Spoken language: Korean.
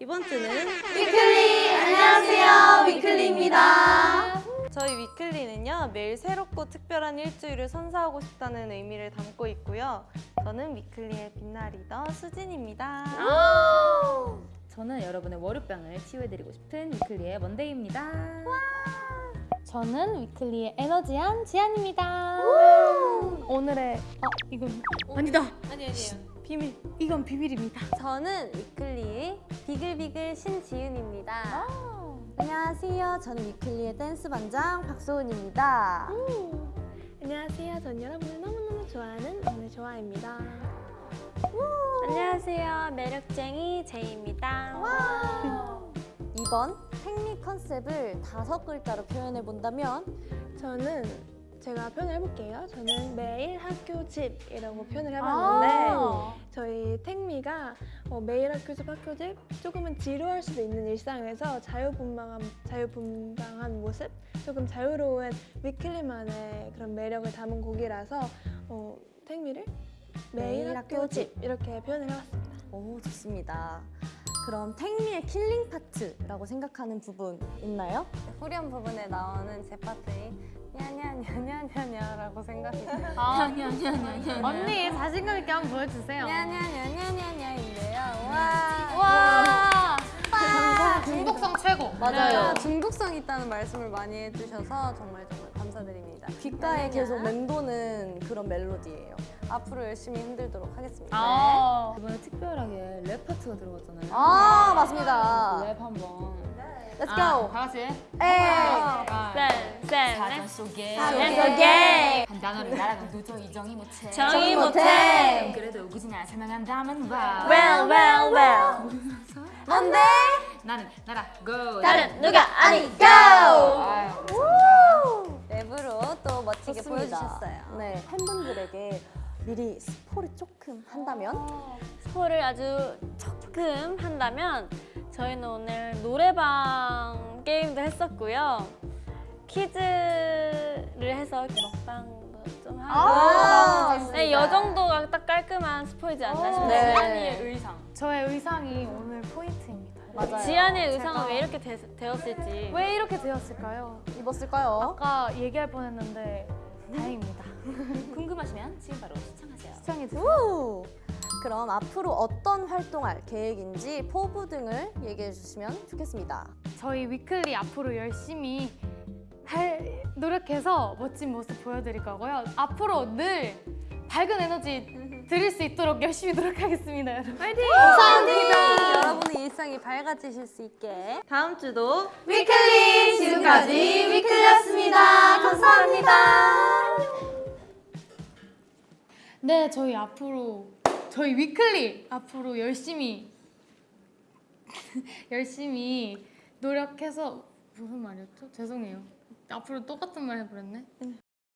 이번 주는 위클리 안녕하세요 위클리입니다. 저희 위클리는요 매일 새롭고 특별한 일주일을 선사하고 싶다는 의미를 담고 있고요. 저는 위클리의 빛나는 리더 수진입니다. 저는 여러분의 월요병을 치유해드리고 싶은 위클리의 먼데이입니다. 저는 위클리의 에너지 지한입니다. 오늘의 아 이건 아니다. 아니 아니에요. 비밀. 이건 비밀입니다. 저는 위클리의 비글비글 신지윤입니다. 안녕하세요. 저는 위클리의 댄스 반장 박소은입니다. 안녕하세요. 전 여러분을 너무너무 좋아하는 오늘 좋아입니다. 안녕하세요. 매력쟁이 제이입니다. 이번 택미 컨셉을 다섯 글자로 표현해 본다면 저는 제가 표현을 해볼게요. 저는 매일 학교 집이라고 표현을 해봤는데 저희 Tag Me가 어, 매일 학교 집 학교 집 조금은 지루할 수도 있는 일상에서 자유분방한 자유분방한 모습 조금 자유로운 위클리만의 그런 매력을 담은 곡이라서 어, Tag Me를 매일, 매일 학교 학교 집 이렇게 표현을 해봤습니다. 오 좋습니다. 그럼 Tag Me의 killing part라고 생각하는 부분 있나요? 후렴 부분에 나오는 제 파트인 냐냐냐냐냐냐라고 생각이 들어요. 언니 자신감 있게 한번 보여주세요. 냐냐냐냐냐냐인데요. 와. 와 중독성 최고. 맞아요. 중독성 있다는 말씀을 많이 해주셔서 정말 정말 감사드립니다. 귓가에 계속 맴도는 그런 멜로디예요. 앞으로 열심히 흔들도록 하겠습니다. 아 이번에 특별하게 랩 파트가 들어갔잖아요. 아 맞습니다. 랩 한번. Let's 아, go. 다 같이. 에이. 쌤, 쌤. 사전 속에 속에 한 단어를 말하면 누도 이정이 못해. 정의 못해. 그래도 우구지나 설명한다면 와. Well, well, well. 뭔데? 나는 나라 go. 다른 누가 아니 go. 아유, 랩으로 또 멋지게 좋습니다. 보여주셨어요. 네, 팬분들에게 미리 스포를 조금 한다면? 스포를 아주 조금 한다면 저희는 오늘 노래방 게임도 했었고요. 퀴즈를 해서 먹방도 좀 하고. 아, 네, 이 정도가 딱 깔끔한 스포이지 않나 싶어요. 네. 지안이의 의상. 저의 의상이 오늘 포인트입니다. 맞아요. 지안이의 의상은 왜 이렇게 되, 되었을지. 왜 이렇게 되었을까요? 입었을까요? 아까 얘기할 뻔했는데 다행입니다. 궁금하시면 지금 바로. 시청 해주세요. 우! 그럼 앞으로 어떤 활동할 계획인지 포부 등을 얘기해 주시면 좋겠습니다. 저희 위클리 앞으로 열심히 할 노력해서 멋진 모습 보여드릴 거고요. 앞으로 늘 밝은 에너지 드릴 수 있도록 열심히 노력하겠습니다, 여러분. 화이팅! 감사합니다. 여러분의 일상이 밝아지실 수 있게 다음 주도 위클리 지금까지 위클리였습니다. 감사합니다. 네, 저희 앞으로 저희 위클리 앞으로 열심히 열심히 노력해서 무슨 말이었죠? 죄송해요. 앞으로 똑같은 말 해버렸네.